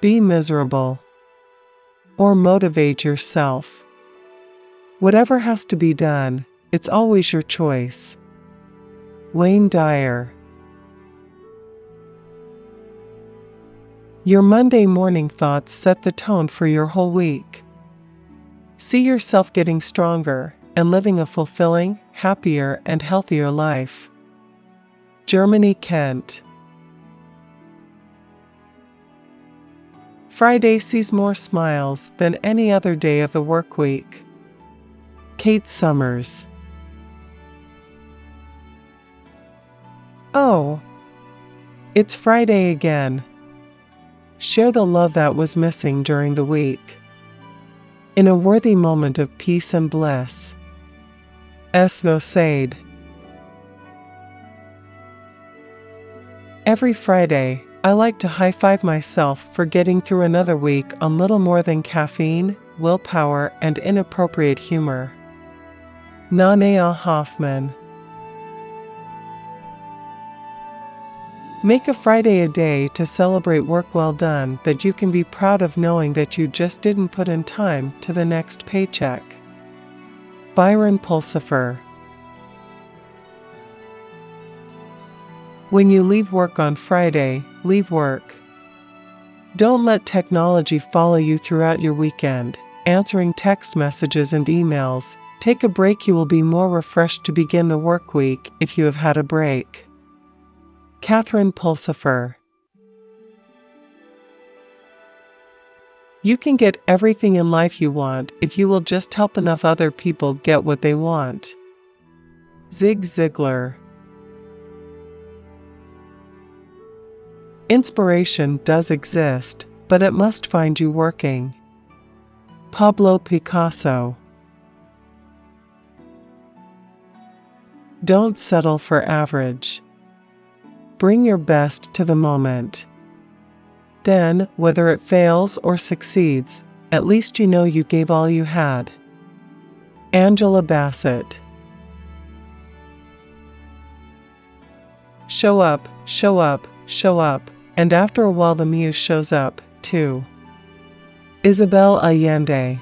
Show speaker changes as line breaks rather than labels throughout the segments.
be miserable, or motivate yourself. Whatever has to be done, it's always your choice. Wayne Dyer Your Monday morning thoughts set the tone for your whole week. See yourself getting stronger and living a fulfilling, happier, and healthier life. Germany Kent Friday sees more smiles than any other day of the work week. Kate Summers Oh, it's Friday again. Share the love that was missing during the week. In a worthy moment of peace and bliss. Esno Sade. Every Friday, I like to high five myself for getting through another week on little more than caffeine, willpower, and inappropriate humor. Nanea Hoffman. Make a Friday a day to celebrate work well done that you can be proud of knowing that you just didn't put in time to the next paycheck. Byron Pulsifer When you leave work on Friday, leave work. Don't let technology follow you throughout your weekend, answering text messages and emails. Take a break, you will be more refreshed to begin the work week if you have had a break. Catherine Pulsifer. You can get everything in life you want if you will just help enough other people get what they want. Zig Ziglar. Inspiration does exist, but it must find you working. Pablo Picasso. Don't settle for average. Bring your best to the moment. Then, whether it fails or succeeds, at least you know you gave all you had. Angela Bassett. Show up, show up, show up, and after a while the muse shows up, too. Isabel Allende.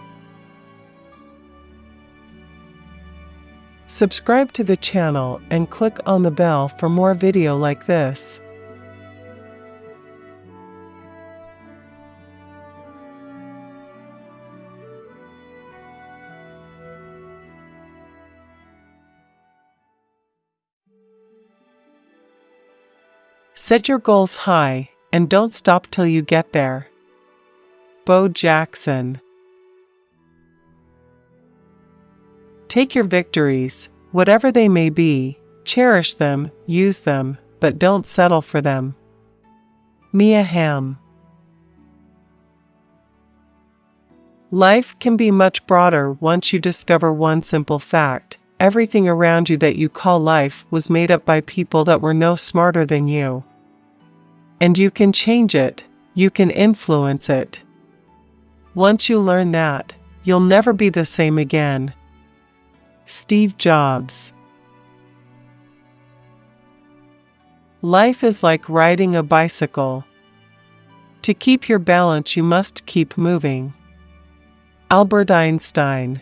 Subscribe to the channel and click on the bell for more video like this. Set your goals high and don't stop till you get there. Bo Jackson Take your victories, whatever they may be, cherish them, use them, but don't settle for them. Mia Hamm Life can be much broader once you discover one simple fact. Everything around you that you call life was made up by people that were no smarter than you. And you can change it, you can influence it. Once you learn that, you'll never be the same again. Steve Jobs Life is like riding a bicycle. To keep your balance, you must keep moving. Albert Einstein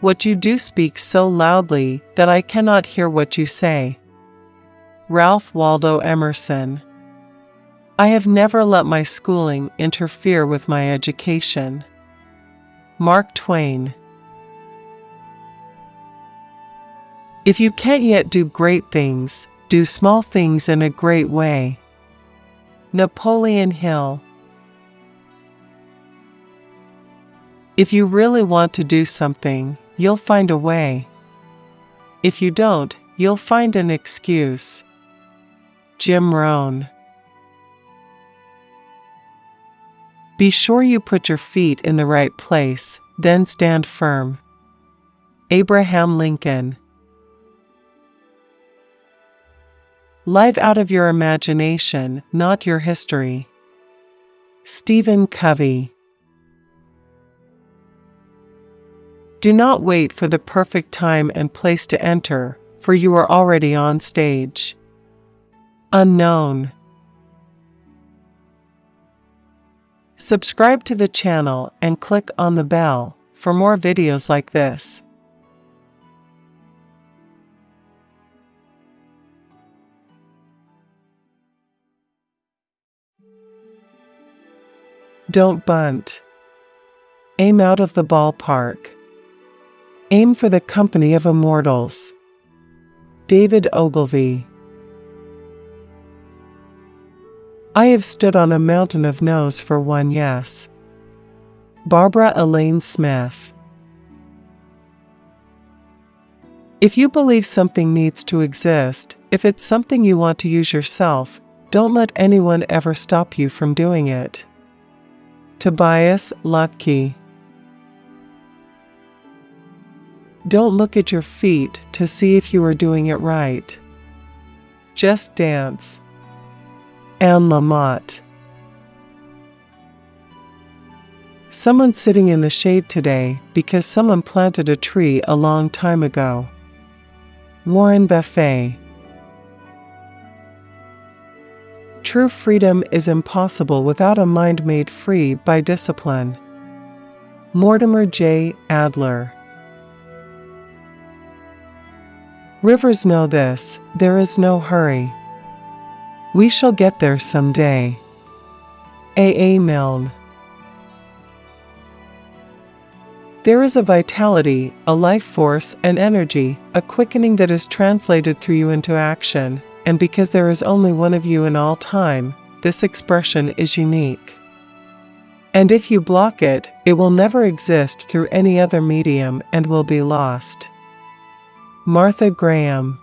What you do speaks so loudly that I cannot hear what you say. Ralph Waldo Emerson I have never let my schooling interfere with my education. Mark Twain If you can't yet do great things, do small things in a great way. Napoleon Hill If you really want to do something, you'll find a way. If you don't, you'll find an excuse. Jim Rohn Be sure you put your feet in the right place, then stand firm. Abraham Lincoln Live out of your imagination, not your history. Stephen Covey. Do not wait for the perfect time and place to enter, for you are already on stage. Unknown. Subscribe to the channel and click on the bell for more videos like this. Don't bunt. Aim out of the ballpark. Aim for the company of immortals. David Ogilvy I have stood on a mountain of no's for one yes. Barbara Elaine Smith If you believe something needs to exist, if it's something you want to use yourself, don't let anyone ever stop you from doing it. Tobias Lutke Don't look at your feet to see if you are doing it right. Just dance. Anne Lamott. Someone sitting in the shade today because someone planted a tree a long time ago. Warren Buffett. True freedom is impossible without a mind made free by discipline. Mortimer J. Adler. Rivers know this there is no hurry. We shall get there someday. A. A. Milne. There is a vitality, a life force, an energy, a quickening that is translated through you into action, and because there is only one of you in all time, this expression is unique. And if you block it, it will never exist through any other medium and will be lost. Martha Graham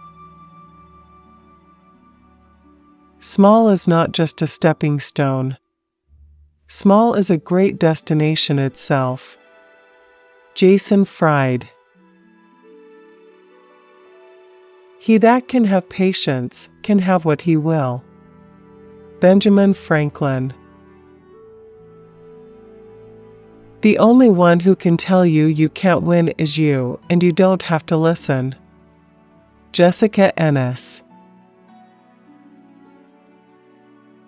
Small is not just a stepping stone. Small is a great destination itself. Jason Fried He that can have patience can have what he will. Benjamin Franklin The only one who can tell you you can't win is you, and you don't have to listen. Jessica Ennis.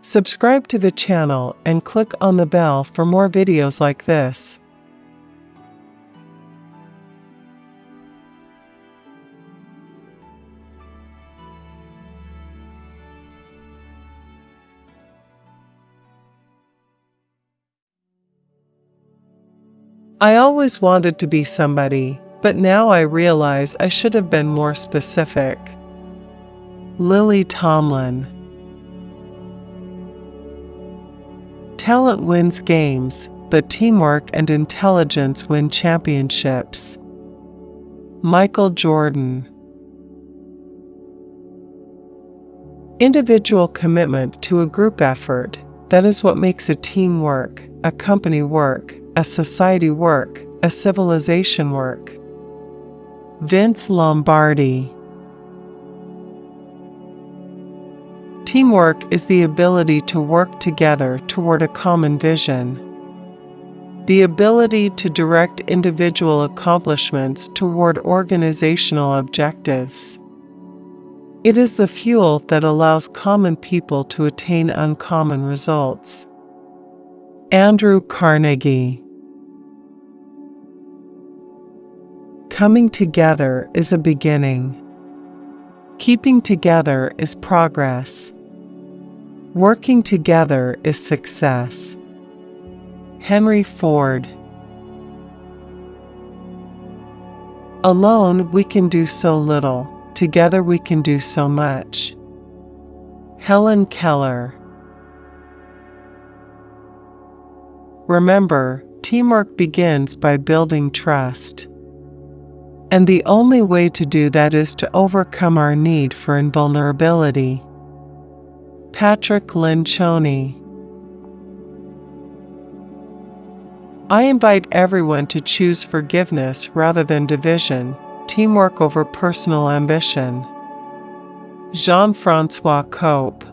Subscribe to the channel and click on the bell for more videos like this. I always wanted to be somebody but now I realize I should have been more specific. Lily Tomlin Talent wins games, but teamwork and intelligence win championships. Michael Jordan Individual commitment to a group effort, that is what makes a team work, a company work, a society work, a civilization work. Vince Lombardi. Teamwork is the ability to work together toward a common vision. The ability to direct individual accomplishments toward organizational objectives. It is the fuel that allows common people to attain uncommon results. Andrew Carnegie Coming together is a beginning. Keeping together is progress. Working together is success. Henry Ford Alone we can do so little, together we can do so much. Helen Keller Remember, teamwork begins by building trust. And the only way to do that is to overcome our need for invulnerability. Patrick Lencioni I invite everyone to choose forgiveness rather than division, teamwork over personal ambition. Jean Francois Cope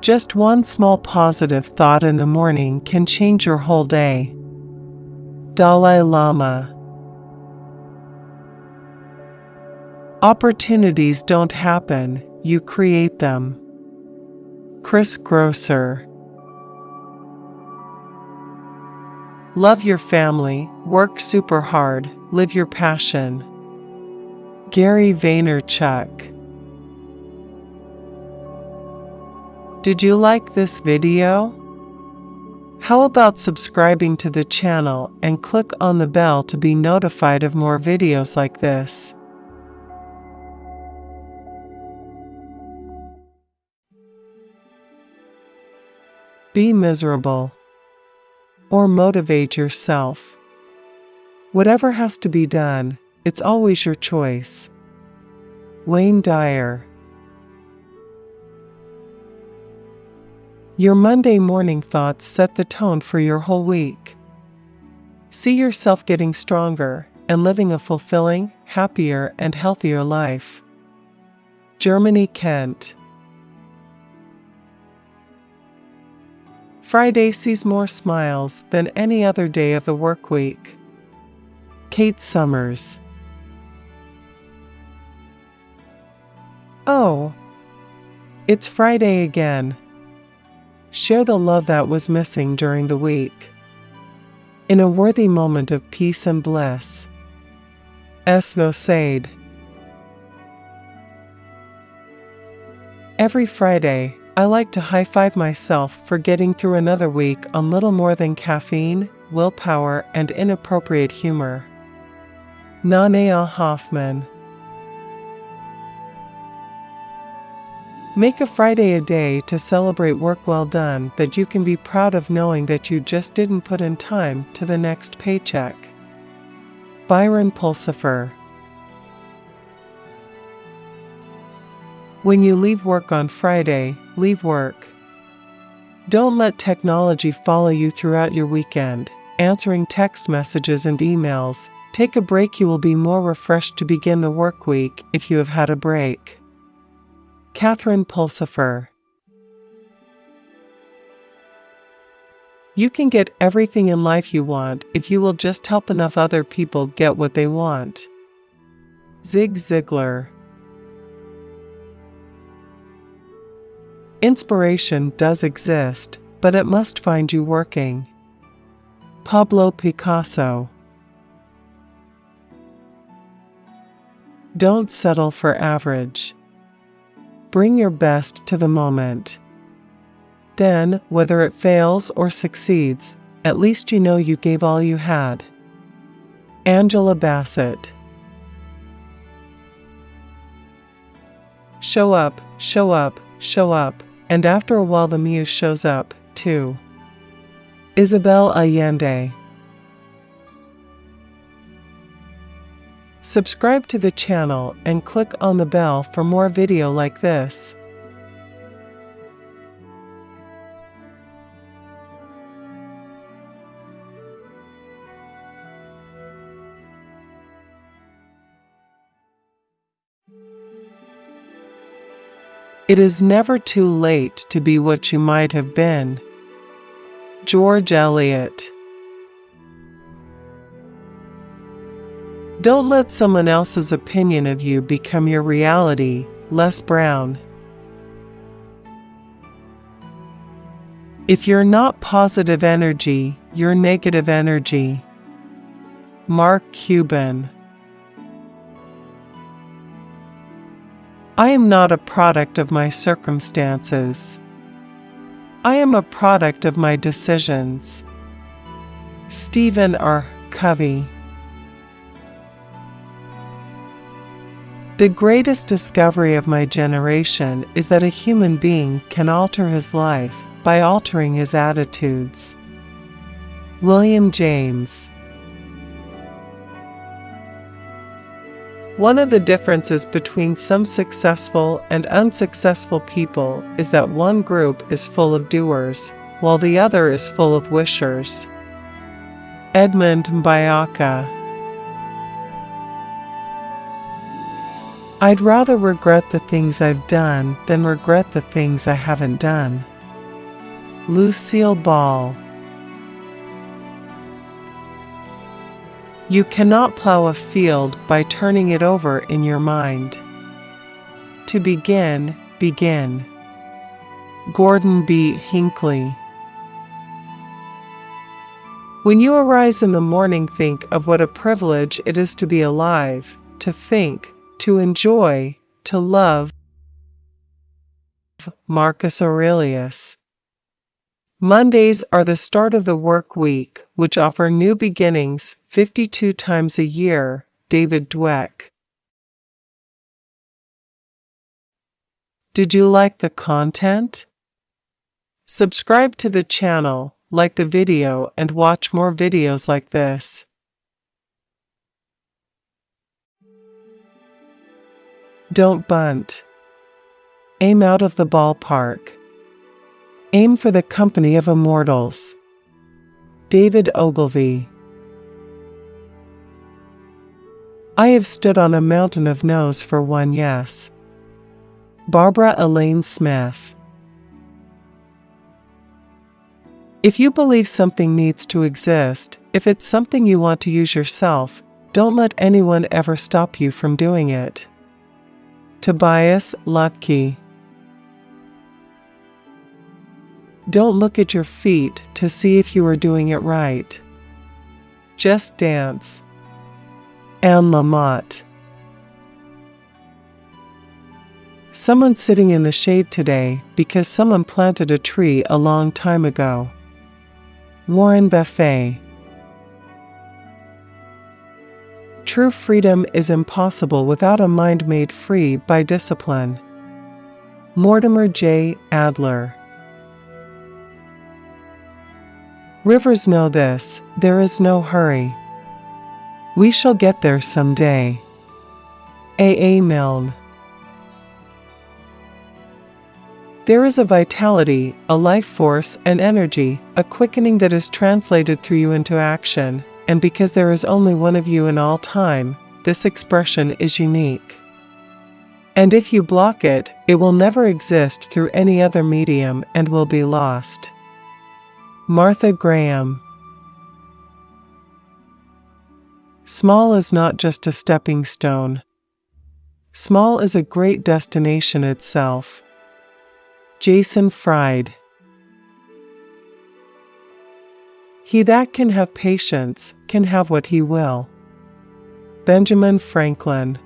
Just one small positive thought in the morning can change your whole day. Dalai Lama Opportunities don't happen, you create them. Chris Grosser. Love your family, work super hard, live your passion. Gary Vaynerchuk. Did you like this video? How about subscribing to the channel and click on the bell to be notified of more videos like this? Be miserable. Or motivate yourself. Whatever has to be done, it's always your choice. Wayne Dyer Your Monday morning thoughts set the tone for your whole week. See yourself getting stronger and living a fulfilling, happier, and healthier life. Germany Kent Friday sees more smiles than any other day of the work week. Kate Summers. Oh, it's Friday again. Share the love that was missing during the week. In a worthy moment of peace and bliss. Esno Sade. Every Friday, I like to high five myself for getting through another week on little more than caffeine, willpower, and inappropriate humor. Nanea Hoffman. Make a Friday a day to celebrate work well done that you can be proud of knowing that you just didn't put in time to the next paycheck. Byron Pulsifer When you leave work on Friday, leave work. Don't let technology follow you throughout your weekend, answering text messages and emails. Take a break, you will be more refreshed to begin the work week if you have had a break. Catherine Pulsifer You can get everything in life you want if you will just help enough other people get what they want. Zig Ziglar Inspiration does exist, but it must find you working. Pablo Picasso Don't settle for average. Bring your best to the moment. Then, whether it fails or succeeds, at least you know you gave all you had. Angela Bassett Show up, show up, show up and after a while the muse shows up, too. Isabel Allende Subscribe to the channel and click on the bell for more video like this. It is never too late to be what you might have been. George Eliot Don't let someone else's opinion of you become your reality, Les Brown. If you're not positive energy, you're negative energy. Mark Cuban I am not a product of my circumstances. I am a product of my decisions. Stephen R. Covey The greatest discovery of my generation is that a human being can alter his life by altering his attitudes. William James One of the differences between some successful and unsuccessful people is that one group is full of doers, while the other is full of wishers. Edmund Mbiaka I'd rather regret the things I've done than regret the things I haven't done. Lucille Ball You cannot plow a field by turning it over in your mind. To begin, begin. Gordon B. Hinckley. When you arise in the morning, think of what a privilege it is to be alive, to think, to enjoy, to love. Marcus Aurelius. Mondays are the start of the work week, which offer new beginnings 52 times a year. David Dweck. Did you like the content? Subscribe to the channel, like the video and watch more videos like this. Don't bunt. Aim out of the ballpark. Aim for the company of immortals. David Ogilvy. I have stood on a mountain of no's for one yes. Barbara Elaine Smith. If you believe something needs to exist, if it's something you want to use yourself, don't let anyone ever stop you from doing it. Tobias Lutke. Don't look at your feet to see if you are doing it right. Just dance. Anne Lamott. Someone sitting in the shade today because someone planted a tree a long time ago. Warren Buffett. True freedom is impossible without a mind made free by discipline. Mortimer J. Adler. Rivers know this there is no hurry. We shall get there someday. A. A. Milne. There is a vitality, a life force, an energy, a quickening that is translated through you into action, and because there is only one of you in all time, this expression is unique. And if you block it, it will never exist through any other medium and will be lost. Martha Graham Small is not just a stepping stone. Small is a great destination itself. Jason Fried He that can have patience can have what he will. Benjamin Franklin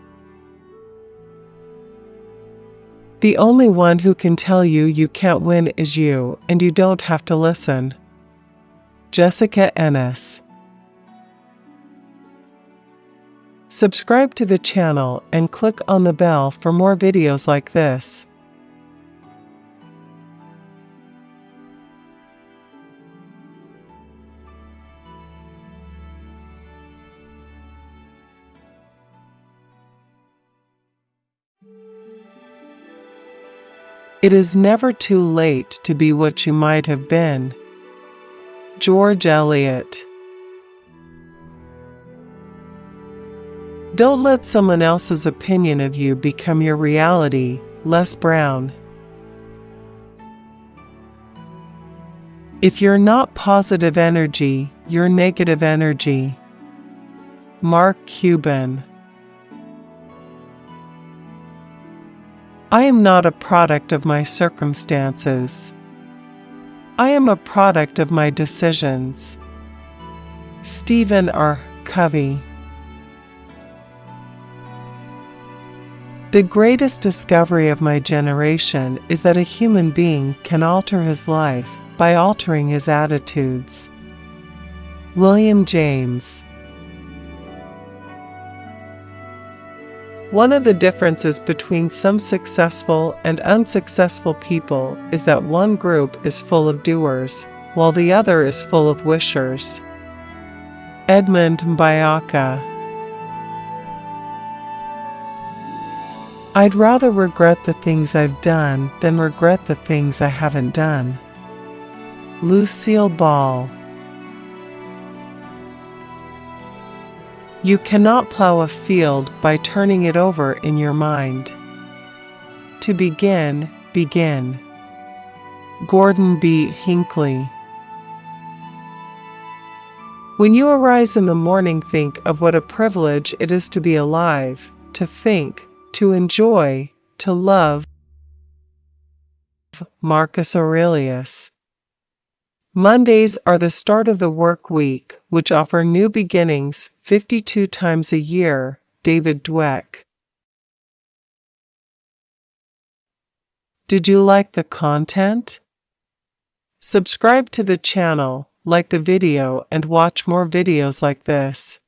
The only one who can tell you you can't win is you, and you don't have to listen. Jessica Ennis Subscribe to the channel and click on the bell for more videos like this. It is never too late to be what you might have been. George Eliot Don't let someone else's opinion of you become your reality. Les Brown. If you're not positive energy, you're negative energy. Mark Cuban. I am not a product of my circumstances. I am a product of my decisions. Stephen R. Covey. The greatest discovery of my generation is that a human being can alter his life by altering his attitudes. William James One of the differences between some successful and unsuccessful people is that one group is full of doers, while the other is full of wishers. Edmund Mbiaka I'd rather regret the things I've done than regret the things I haven't done. Lucille Ball You cannot plow a field by turning it over in your mind. To begin, begin. Gordon B. Hinckley When you arise in the morning, think of what a privilege it is to be alive, to think, to enjoy, to love. Marcus Aurelius. Mondays are the start of the work week, which offer new beginnings 52 times a year. David Dweck. Did you like the content? Subscribe to the channel, like the video and watch more videos like this.